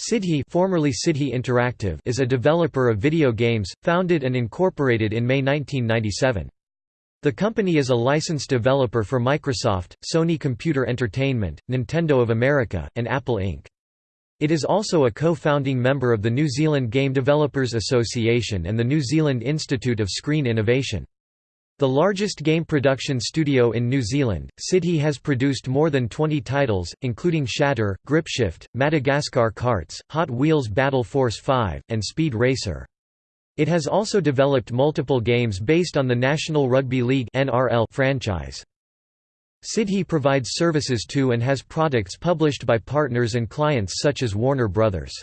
Sidhe, formerly Sidhe Interactive is a developer of video games, founded and incorporated in May 1997. The company is a licensed developer for Microsoft, Sony Computer Entertainment, Nintendo of America, and Apple Inc. It is also a co-founding member of the New Zealand Game Developers Association and the New Zealand Institute of Screen Innovation. The largest game production studio in New Zealand, Sidhe has produced more than 20 titles, including Shatter, Gripshift, Madagascar Kartz, Hot Wheels Battle Force 5, and Speed Racer. It has also developed multiple games based on the National Rugby League (NRL) franchise. Sidhe provides services to and has products published by partners and clients such as Warner Bros.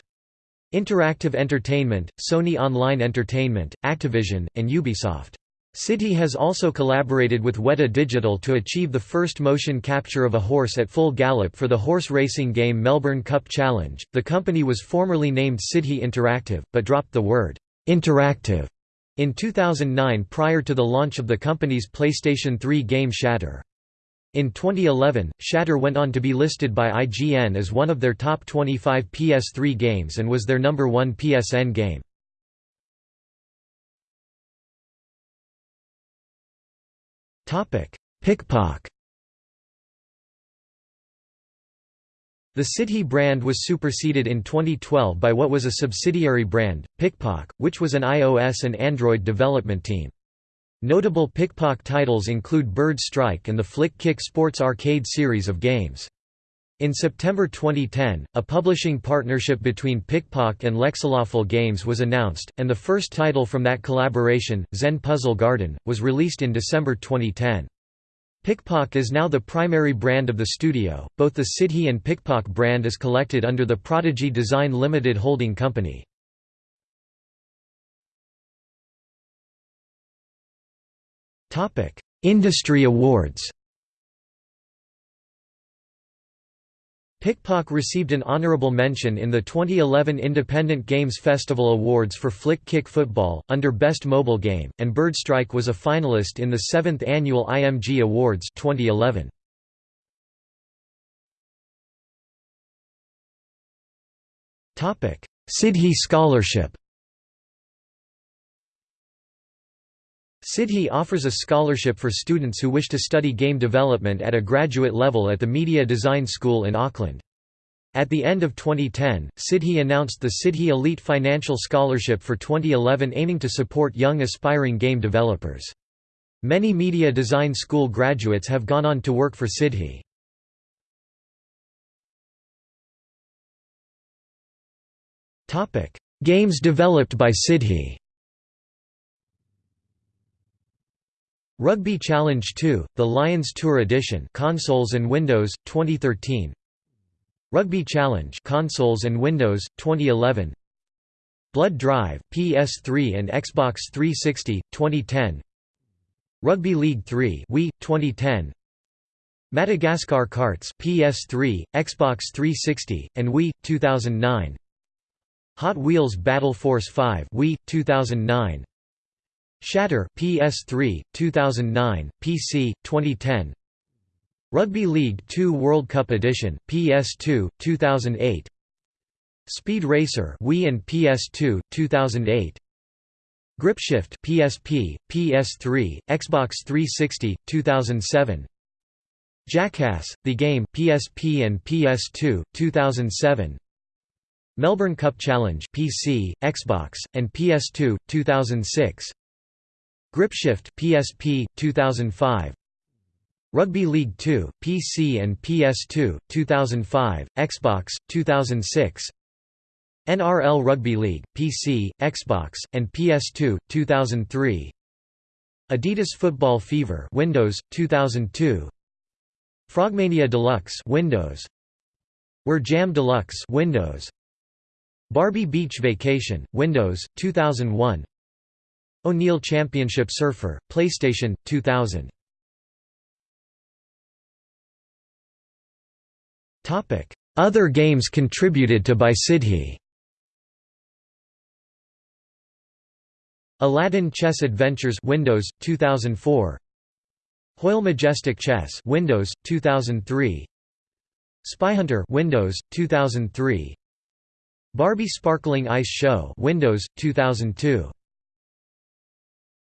Interactive Entertainment, Sony Online Entertainment, Activision, and Ubisoft. Sidhe has also collaborated with Weta Digital to achieve the first motion capture of a horse at full gallop for the horse racing game Melbourne Cup Challenge. The company was formerly named Sidhe Interactive, but dropped the word interactive in 2009 prior to the launch of the company's PlayStation 3 game Shatter. In 2011, Shatter went on to be listed by IGN as one of their top 25 PS3 games and was their number one PSN game. PikPok The Sidhe brand was superseded in 2012 by what was a subsidiary brand, PikPok, which was an iOS and Android development team. Notable PikPok titles include Bird Strike and the Flick Kick Sports arcade series of games. In September 2010, a publishing partnership between PikPok and Lexaloffle Games was announced, and the first title from that collaboration, Zen Puzzle Garden, was released in December 2010. PikPok is now the primary brand of the studio. Both the Sidhe and PikPok brand is collected under the Prodigy Design Limited holding company. Industry awards. PikPok received an honorable mention in the 2011 Independent Games Festival Awards for Flick Kick Football, under Best Mobile Game, and Birdstrike was a finalist in the 7th Annual IMG Awards 2011. Sidhe Scholarship Sidhe offers a scholarship for students who wish to study game development at a graduate level at the Media Design School in Auckland. At the end of 2010, Sidhe announced the Sidhe Elite Financial Scholarship for 2011 aiming to support young aspiring game developers. Many Media Design School graduates have gone on to work for Sidhe. Games developed by Sidhe Rugby Challenge 2, The Lions Tour Edition consoles and Windows, 2013 Rugby Challenge consoles and Windows, 2011 Blood Drive, PS3 and Xbox 360, 2010 Rugby League 3 Wii, 2010 Madagascar Kartz PS3, Xbox 360, and Wii, 2009 Hot Wheels Battle Force 5 Wii, 2009 Shatter PS3 2009 PC 2010 Rugby League 2 World Cup Edition PS2 2008 Speed Racer Wii and PS2 2008 Gripshift PSP PS3 Xbox 360 2007 Jackass The Game PSP and PS2 2007 Melbourne Cup Challenge PC Xbox and PS2 2006 Gripshift PSP 2005 Rugby League 2 PC and PS2 2005 Xbox 2006 NRL Rugby League PC Xbox and PS2 2003 Adidas Football Fever Windows 2002 Frogmania Deluxe Windows. Were Jam Deluxe Windows. Barbie Beach Vacation Windows 2001 O'Neill Championship Surfer, PlayStation, 2000. Other games contributed to by Sidhe Aladdin Chess Adventures Windows 2004 Hoyle Majestic Chess Windows 2003 Spyhunter Windows 2003 Barbie Sparkling Ice Show Windows 2002